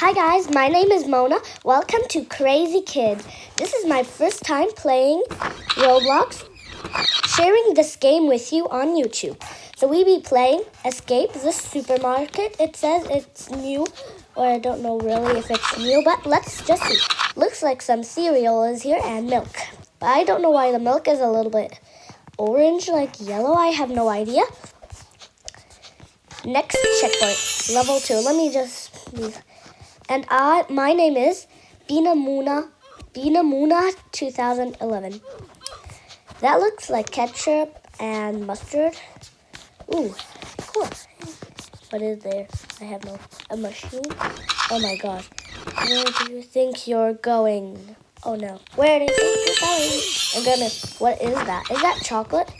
Hi guys, my name is Mona. Welcome to Crazy Kids. This is my first time playing Roblox, sharing this game with you on YouTube. So we be playing Escape the Supermarket. It says it's new, or I don't know really if it's new, but let's just see. Looks like some cereal is here and milk. But I don't know why the milk is a little bit orange, like yellow. I have no idea. Next checkpoint, level two. Let me just. And I, my name is Bina Muna, Bina Muna 2011. That looks like ketchup and mustard. Ooh, cool. What is there? I have no, a mushroom. Oh my gosh. Where do you think you're going? Oh no. Where do you think you're going? Oh I'm gonna, what is that? Is that chocolate?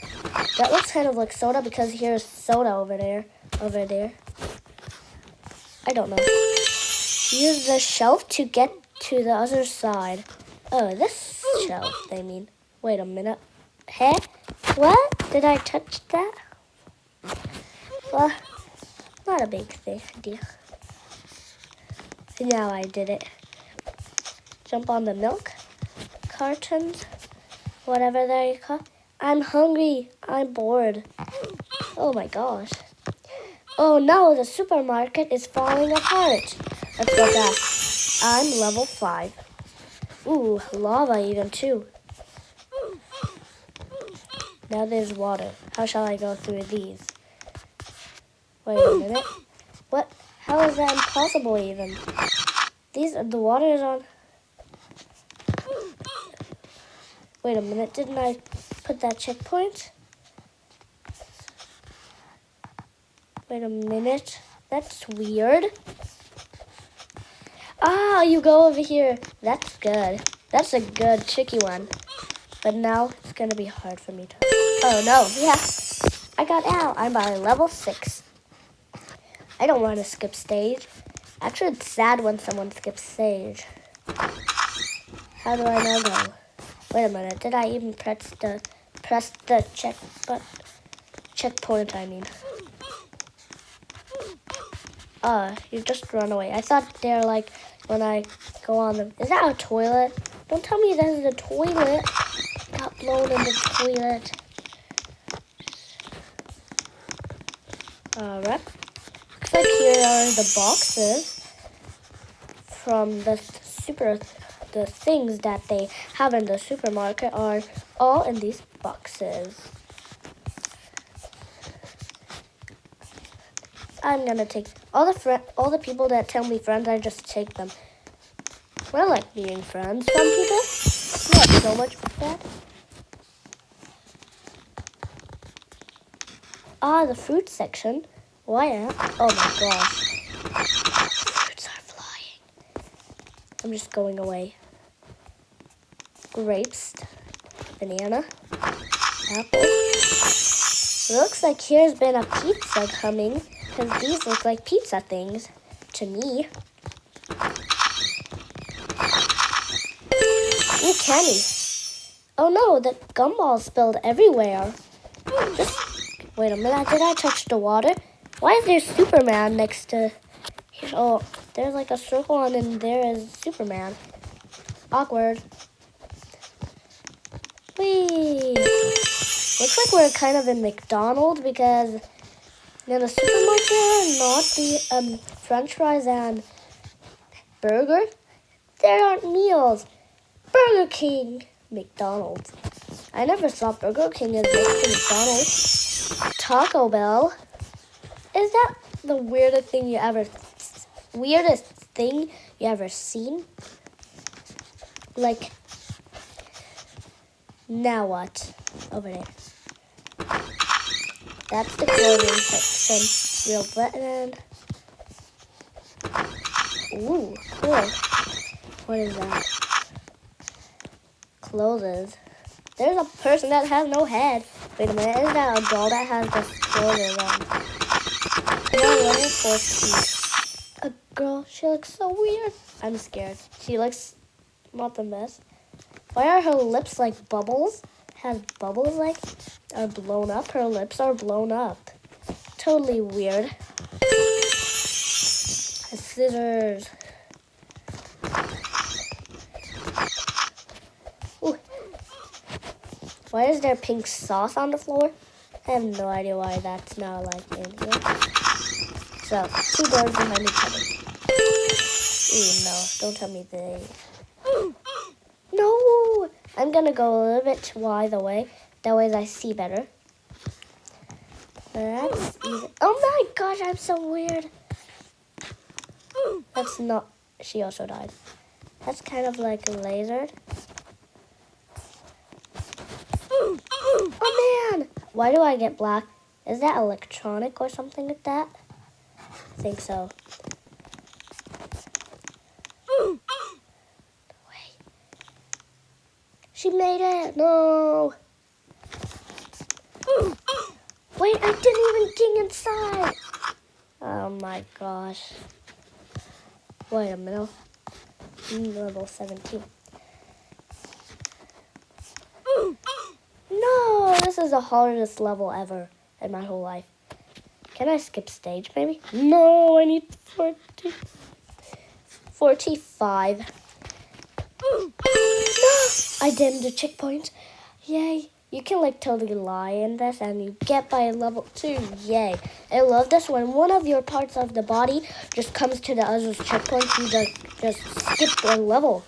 That looks kind of like soda because here's soda over there, over there. I don't know. Use the shelf to get to the other side. Oh, this shelf, they mean. Wait a minute. Hey? What? Did I touch that? Well, not a big thing, deal. Now I did it. Jump on the milk cartons, whatever they call. I'm hungry. I'm bored. Oh my gosh. Oh no, the supermarket is falling apart. Let's go back. I'm level 5. Ooh, lava even too. Now there's water. How shall I go through these? Wait a minute. What? How is that impossible even? These, the water is on... Wait a minute, didn't I put that checkpoint? Wait a minute. That's weird. Ah, you go over here. That's good. That's a good tricky one. But now it's gonna be hard for me to. Oh no, yeah. I got out. I'm by level six. I don't want to skip stage. Actually, it's sad when someone skips stage. How do I now go? Wait a minute. Did I even press the press the check but checkpoint? I mean. Uh, you just run away. I thought they're like when I go on them. Is that a toilet? Don't tell me that is a toilet. Got blown in the toilet. Alright. Looks like here are the boxes from the super the things that they have in the supermarket are all in these boxes. I'm gonna take all the friend, all the people that tell me friends. I just take them. I like being friends. Some people not so much bad. Ah, the fruit section. Why? Oh my gosh. Fruits are flying. I'm just going away. Grapes, banana, apple. Looks like here's been a pizza coming. Because these look like pizza things to me. Ooh, candy. Oh no, the gumball spilled everywhere. Just wait a minute. Did I touch the water? Why is there Superman next to? Oh, there's like a circle and then there is Superman. Awkward. Whee! Looks like we're kind of in McDonald's because now the supermarket, not the um, French fries and burger. There aren't meals. Burger King, McDonald's. I never saw Burger King as next to McDonald's. Taco Bell. Is that the weirdest thing you ever, weirdest thing you ever seen? Like, now what? Over there. That's the clothing section. Real button. Ooh, cool. What is that? Clothes. There's a person that has no head. Wait a minute, is that a doll that has just clothes on? A girl, she looks so weird. I'm scared. She looks not the best. Why are her lips like bubbles? has bubbles like are blown up. Her lips are blown up. Totally weird. Scissors. Ooh. Why is there pink sauce on the floor? I have no idea why that's not like India. So, two doors behind each other. Ooh, no. Don't tell me they I'm gonna go a little bit wide away. That way I see better. That's easy. Oh my gosh, I'm so weird. That's not. She also died. That's kind of like lasered. Oh man! Why do I get black? Is that electronic or something like that? I think so. Wait. She made it! No! Wait, I didn't even get inside! Oh my gosh. Wait a minute. Level 17. No, this is the hardest level ever in my whole life. Can I skip stage maybe? No, I need 40, 45. I did the checkpoint. Yay. You can like totally lie in this and you get by level two. Yay. I love this when one of your parts of the body just comes to the other's checkpoint. You just, just skip one level.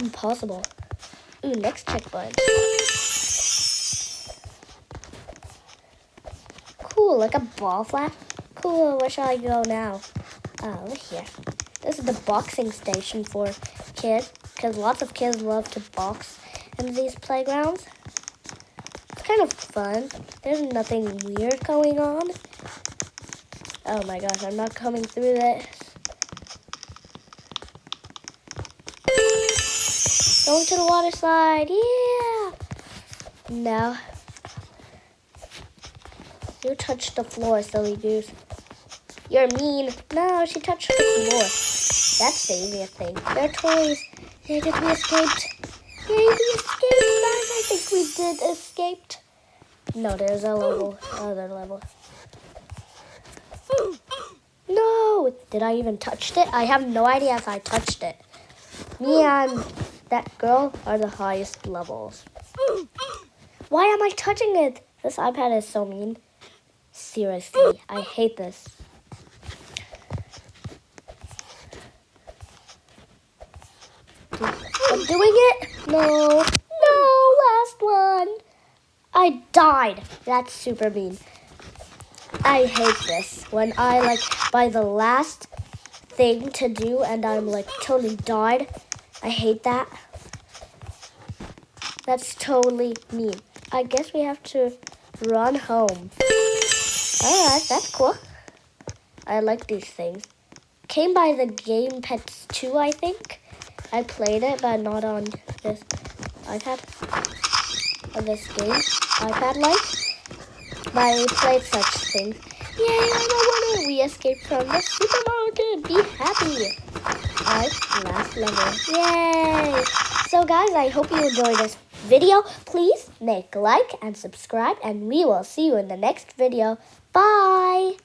Impossible. Ooh, next checkpoint. Cool, like a ball flap. Cool, where shall I go now? Oh, look here. This is the boxing station for kids, because lots of kids love to box in these playgrounds. It's kind of fun. There's nothing weird going on. Oh my gosh, I'm not coming through this. Going to the water slide, yeah! Now, you touched the floor, silly goose. You're mean. No, she touched the floor. That's the easiest thing. They're toys. Did we escaped? Yay, we escaped. I think we did escaped. No, there's a level, other level. No! Did I even touch it? I have no idea if I touched it. Me and that girl are the highest levels. Why am I touching it? This iPad is so mean. Seriously, I hate this. I'm doing it. No, no, last one. I died. That's super mean. I hate this. When I like by the last thing to do and I'm like totally died. I hate that. That's totally mean. I guess we have to run home. Alright, that's cool. I like these things. Came by the Game Pets 2, I think. I played it, but not on this iPad. On this game, iPad like. But I played such things. Yay, I'm a winner! We escaped from the supermarket. Be happy. Alright, last level. Yay! So guys, I hope you enjoyed this video. Please make like and subscribe, and we will see you in the next video. Bye!